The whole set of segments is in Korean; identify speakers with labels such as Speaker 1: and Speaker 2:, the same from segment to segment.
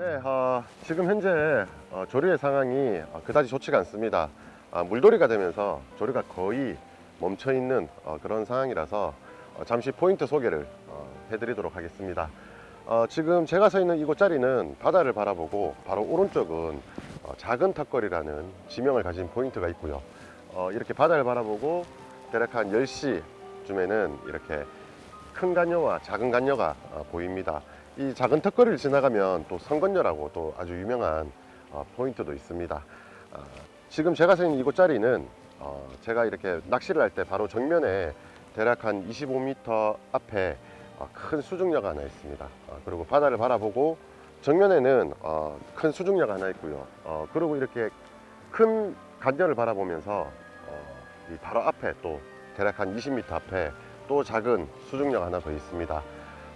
Speaker 1: 네, 어, 지금 현재 어, 조류의 상황이 어, 그다지 좋지가 않습니다. 아, 물돌이가 되면서 조류가 거의 멈춰 있는 어, 그런 상황이라서 어, 잠시 포인트 소개를 어, 해드리도록 하겠습니다. 어, 지금 제가 서 있는 이곳 자리는 바다를 바라보고 바로 오른쪽은 어, 작은 턱걸이라는 지명을 가진 포인트가 있고요. 어, 이렇게 바다를 바라보고 대략 한 10시쯤에는 이렇게 큰 간녀와 작은 간녀가 어, 보입니다. 이 작은 턱걸이를 지나가면 또 성건녀라고 또 아주 유명한 어, 포인트도 있습니다. 아, 지금 제가 서 있는 이곳 자리는 어, 제가 이렇게 낚시를 할 때 바로 정면에 대략 한 25m 앞에 어, 큰 수중녀가 하나 있습니다. 어, 그리고 바다를 바라보고 정면에는 어, 큰 수중녀가 하나 있고요. 어, 그리고 이렇게 큰 간녀를 바라보면서 어, 이 바로 앞에 또 대략 한 20m 앞에 또 작은 수중녀가 하나 더 있습니다.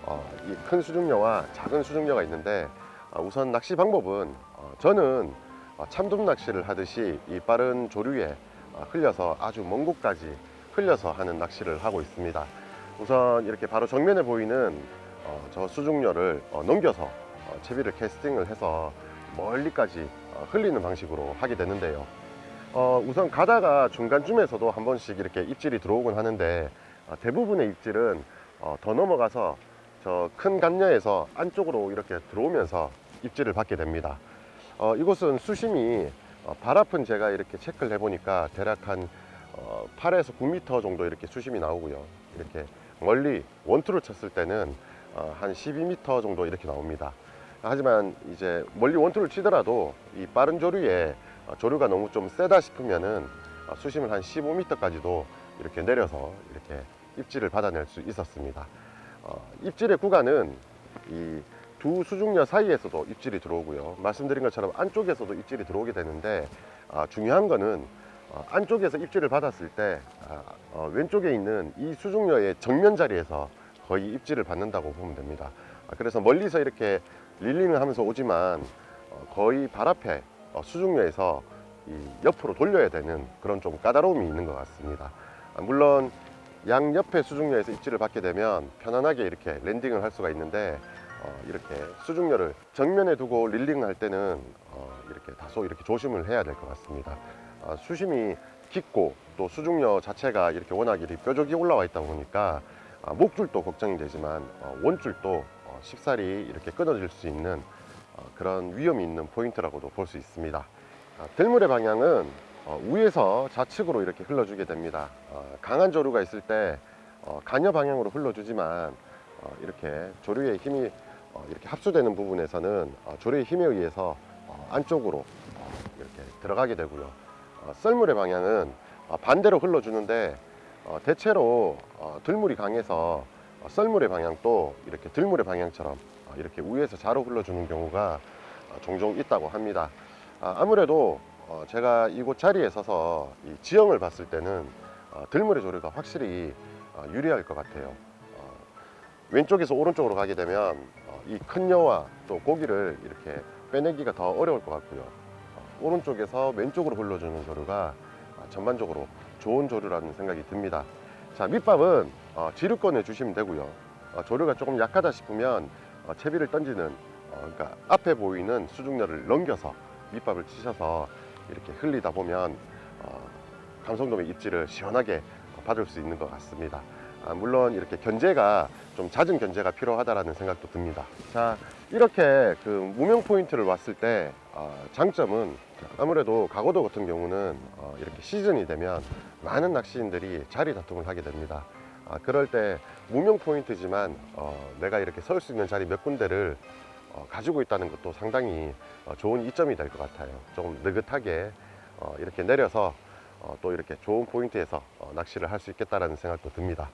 Speaker 1: 어, 이큰 수중녀와 작은 수중녀가 있는데 어, 우선 낚시 방법은 어, 저는 어, 참돔 낚시를 하듯이 이 빠른 조류에 어, 흘려서 아주 먼 곳까지 흘려서 하는 낚시를 하고 있습니다. 우선 이렇게 바로 정면에 보이는 어, 저 수중녀를 어, 넘겨서 어, 채비를 캐스팅을 해서 멀리까지 어, 흘리는 방식으로 하게 되는데요. 어, 우선 가다가 중간쯤에서도 한 번씩 이렇게 입질이 들어오곤 하는데 어, 대부분의 입질은 어, 더 넘어가서 저 큰 간녀에서 안쪽으로 이렇게 들어오면서 입질을 받게 됩니다. 어, 이곳은 수심이 어, 발 앞은 제가 이렇게 체크를 해보니까 대략 한 어, 8에서 9m 정도 이렇게 수심이 나오고요. 이렇게 멀리 원투를 쳤을 때는 어, 한 12m 정도 이렇게 나옵니다. 하지만 이제 멀리 원투를 치더라도 이 빠른 조류에 어, 조류가 너무 좀 세다 싶으면은 어, 수심을 한 15m까지도 이렇게 내려서 이렇게 입질을 받아낼 수 있었습니다. 어, 입질의 구간은 이 두 수중녀 사이에서도 입질이 들어오고요. 말씀드린 것처럼 안쪽에서도 입질이 들어오게 되는데 아, 중요한 거는 어, 안쪽에서 입질을 받았을 때 아, 어, 왼쪽에 있는 이 수중녀의 정면 자리에서 거의 입질을 받는다고 보면 됩니다. 아, 그래서 멀리서 이렇게 릴링을 하면서 오지만 어, 거의 발 앞에 어, 수중녀에서 이 옆으로 돌려야 되는 그런 좀 까다로움이 있는 것 같습니다. 아, 물론 양 옆에 수중녀에서 입질을 받게 되면 편안하게 이렇게 랜딩을 할 수가 있는데 어, 이렇게 수중녀를 정면에 두고 릴링을 할 때는 어, 이렇게 다소 이렇게 조심을 해야 될 것 같습니다. 아, 수심이 깊고 또 수중여 자체가 이렇게 워낙 이렇게 뾰족이 올라와 있다 보니까 아, 목줄도 걱정이 되지만 어, 원줄도 어, 쉽사리 이렇게 끊어질 수 있는 어, 그런 위험이 있는 포인트라고도 볼 수 있습니다. 아, 들물의 방향은 어, 위에서 좌측으로 이렇게 흘러주게 됩니다. 어, 강한 조류가 있을 때 어, 간여 방향으로 흘러주지만 어, 이렇게 조류의 힘이 어, 이렇게 합수되는 부분에서는 어, 조류의 힘에 의해서 어, 안쪽으로 어, 이렇게 들어가게 되고요. 어, 썰물의 방향은 어, 반대로 흘러주는데 어, 대체로 어, 들물이 강해서 어, 썰물의 방향도 이렇게 들물의 방향처럼 어, 이렇게 위에서 좌로 흘러주는 경우가 어, 종종 있다고 합니다. 아, 아무래도 어, 제가 이곳 자리에 서서 이 지형을 봤을 때는 어, 들물의 조류가 확실히 어, 유리할 것 같아요. 어, 왼쪽에서 오른쪽으로 가게 되면 어, 이큰 여와 또 고기를 이렇게 빼내기가 더 어려울 것 같고요. 어, 오른쪽에서 왼쪽으로 흘러주는 조류가 아, 전반적으로 좋은 조류라는 생각이 듭니다. 자 밑밥은 어, 지류권에 주시면 되고요. 어, 조류가 조금 약하다 싶으면 어, 채비를 던지는 어, 그러니까 앞에 보이는 수중녀를 넘겨서 밑밥을 치셔서 이렇게 흘리다 보면 어, 감성돔의 입질을 시원하게 받을 수 있는 것 같습니다. 아, 물론 이렇게 견제가 좀 잦은 견제가 필요하다라는 생각도 듭니다. 자 이렇게 그 무명 포인트를 왔을 때 어, 장점은 아무래도 가고도 같은 경우는 어, 이렇게 시즌이 되면 많은 낚시인들이 자리 다툼을 하게 됩니다. 아, 그럴 때 무명 포인트지만 어, 내가 이렇게 설 수 있는 자리 몇 군데를 어, 가지고 있다는 것도 상당히 어, 좋은 이점이 될 것 같아요. 조금 느긋하게 어, 이렇게 내려서 어, 또 이렇게 좋은 포인트에서 어, 낚시를 할 수 있겠다라는 생각도 듭니다.